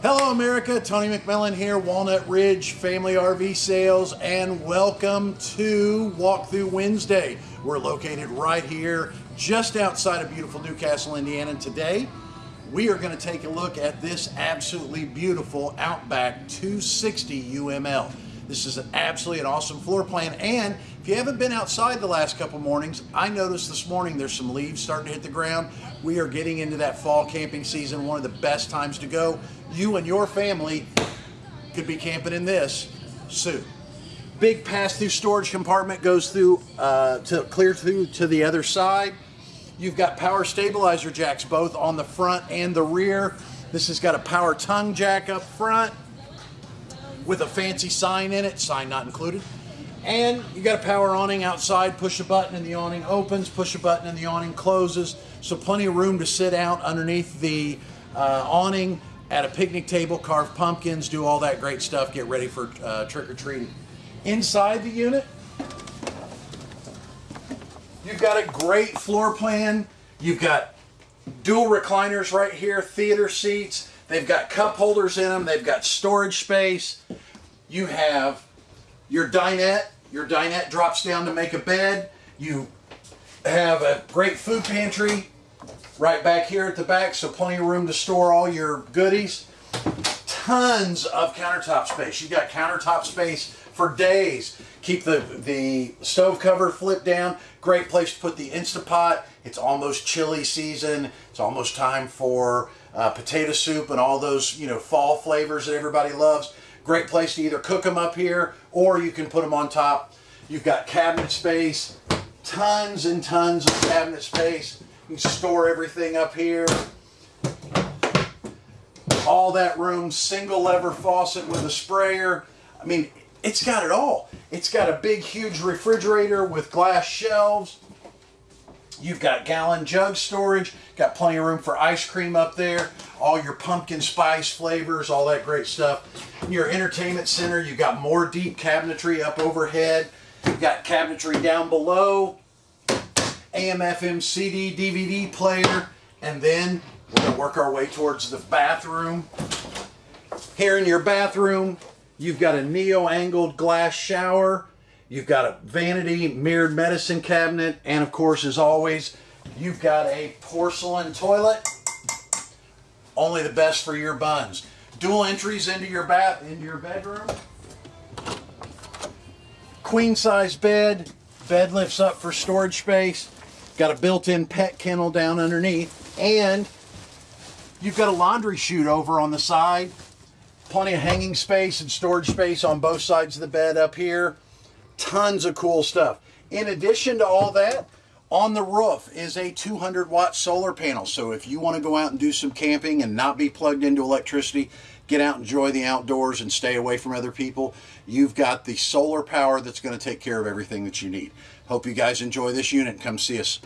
Hello, America. Tony McMillan here, Walnut Ridge Family RV Sales, and welcome to Walkthrough Wednesday. We're located right here, just outside of beautiful Newcastle, Indiana. And today, we are going to take a look at this absolutely beautiful Outback 260 UML. This is an absolutely an awesome floor plan. And if you haven't been outside the last couple mornings, I noticed this morning there's some leaves starting to hit the ground. We are getting into that fall camping season, one of the best times to go. You and your family could be camping in this soon. Big pass-through storage compartment goes through uh, to clear through to the other side. You've got power stabilizer jacks both on the front and the rear. This has got a power tongue jack up front with a fancy sign in it, sign not included. And you got a power awning outside, push a button and the awning opens, push a button and the awning closes. So plenty of room to sit out underneath the uh, awning at a picnic table, carve pumpkins, do all that great stuff, get ready for uh, trick-or-treating. Inside the unit, you've got a great floor plan. You've got dual recliners right here, theater seats. They've got cup holders in them. They've got storage space. You have your dinette. Your dinette drops down to make a bed. You have a great food pantry right back here at the back, so plenty of room to store all your goodies. Tons of countertop space. You've got countertop space for days. Keep the, the stove cover flipped down. Great place to put the Instapot. It's almost chili season. It's almost time for uh, potato soup and all those, you know, fall flavors that everybody loves. Great place to either cook them up here or you can put them on top. You've got cabinet space, tons and tons of cabinet space. You can store everything up here. All that room, single lever faucet with a sprayer. I mean, it's got it all. It's got a big, huge refrigerator with glass shelves. You've got gallon jug storage, got plenty of room for ice cream up there, all your pumpkin spice flavors, all that great stuff. In your entertainment center, you've got more deep cabinetry up overhead. You've got cabinetry down below, AM, FM, CD, DVD player, and then we're to work our way towards the bathroom. Here in your bathroom, you've got a neo-angled glass shower, You've got a vanity mirrored medicine cabinet, and of course, as always, you've got a porcelain toilet. Only the best for your buns. Dual entries into your bath, into your bedroom. Queen size bed. Bed lifts up for storage space. Got a built-in pet kennel down underneath, and you've got a laundry chute over on the side. Plenty of hanging space and storage space on both sides of the bed up here tons of cool stuff. In addition to all that, on the roof is a 200 watt solar panel. So if you want to go out and do some camping and not be plugged into electricity, get out, enjoy the outdoors and stay away from other people, you've got the solar power that's going to take care of everything that you need. Hope you guys enjoy this unit come see us.